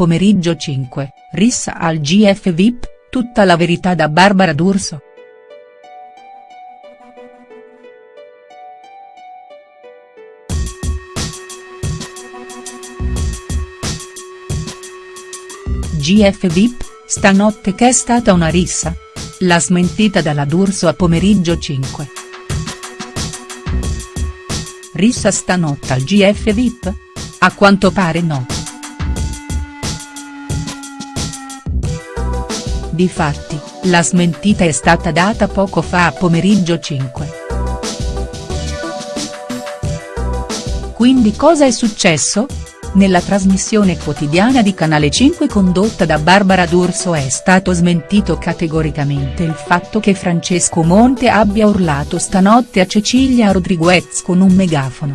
Pomeriggio 5, rissa al GF VIP, tutta la verità da Barbara D'Urso. GF VIP, stanotte che è stata una rissa? La smentita dalla D'Urso a pomeriggio 5. Rissa stanotte al GF VIP? A quanto pare no. Difatti, la smentita è stata data poco fa a pomeriggio 5. Quindi cosa è successo? Nella trasmissione quotidiana di Canale 5 condotta da Barbara D'Urso è stato smentito categoricamente il fatto che Francesco Monte abbia urlato stanotte a Cecilia Rodriguez con un megafono.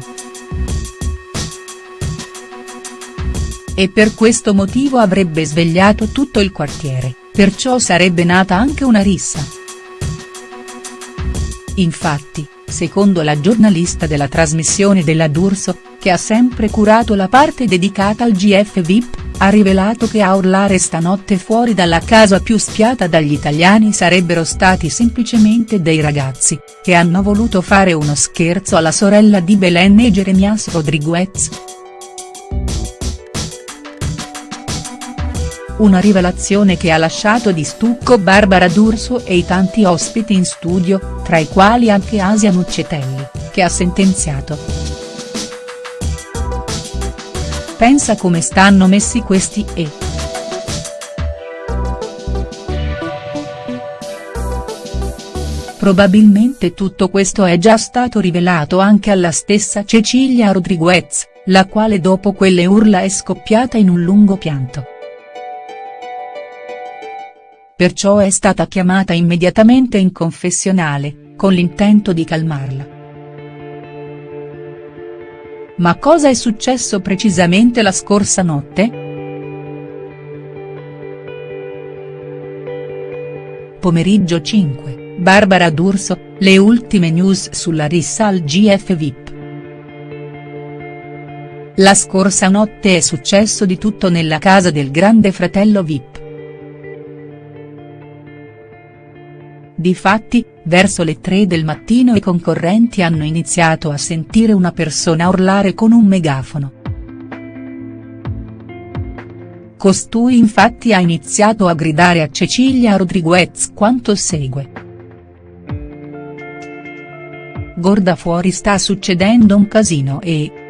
E per questo motivo avrebbe svegliato tutto il quartiere, perciò sarebbe nata anche una rissa. Infatti, secondo la giornalista della trasmissione della D'Urso, che ha sempre curato la parte dedicata al GF VIP, ha rivelato che a urlare stanotte fuori dalla casa più spiata dagli italiani sarebbero stati semplicemente dei ragazzi, che hanno voluto fare uno scherzo alla sorella di Belen e Jeremias Rodriguez. Una rivelazione che ha lasciato di stucco Barbara D'Urso e i tanti ospiti in studio, tra i quali anche Asia Nuccetelli, che ha sentenziato. Pensa come stanno messi questi e. Probabilmente tutto questo è già stato rivelato anche alla stessa Cecilia Rodriguez, la quale dopo quelle urla è scoppiata in un lungo pianto. Perciò è stata chiamata immediatamente in confessionale, con l'intento di calmarla. Ma cosa è successo precisamente la scorsa notte?. Pomeriggio 5, Barbara D'Urso, le ultime news sulla rissa al GF VIP. La scorsa notte è successo di tutto nella casa del grande fratello VIP. Difatti, verso le 3 del mattino i concorrenti hanno iniziato a sentire una persona urlare con un megafono. Costui infatti ha iniziato a gridare a Cecilia Rodriguez quanto segue. Gorda fuori sta succedendo un casino e,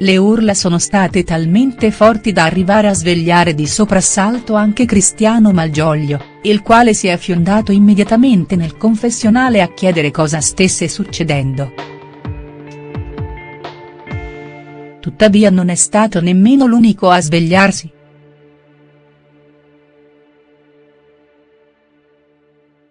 Le urla sono state talmente forti da arrivare a svegliare di soprassalto anche Cristiano Malgioglio, il quale si è fiondato immediatamente nel confessionale a chiedere cosa stesse succedendo. Tuttavia non è stato nemmeno l'unico a svegliarsi.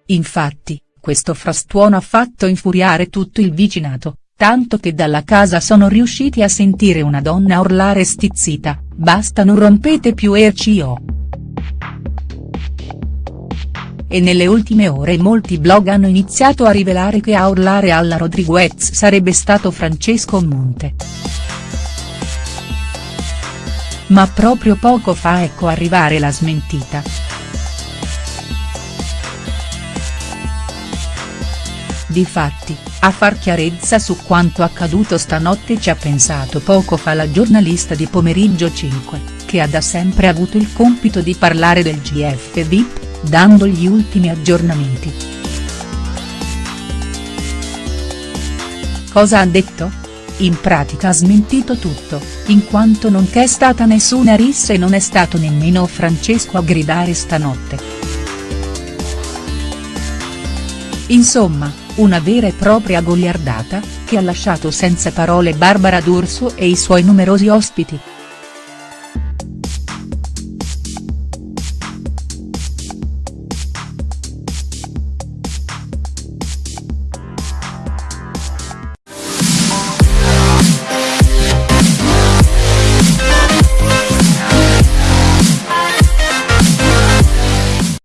Infatti, questo frastuono ha fatto infuriare tutto il vicinato, tanto che dalla casa sono riusciti a sentire una donna urlare stizzita, basta non rompete più RCO. E nelle ultime ore molti blog hanno iniziato a rivelare che a urlare alla Rodriguez sarebbe stato Francesco Monte. Ma proprio poco fa ecco arrivare la smentita. Difatti, a far chiarezza su quanto accaduto stanotte ci ha pensato poco fa la giornalista di Pomeriggio 5, che ha da sempre avuto il compito di parlare del GF VIP, dando gli ultimi aggiornamenti. Cosa ha detto? In pratica ha smentito tutto, in quanto non c'è stata nessuna rissa e non è stato nemmeno Francesco a gridare stanotte. Insomma, una vera e propria goliardata, che ha lasciato senza parole Barbara D'Urso e i suoi numerosi ospiti.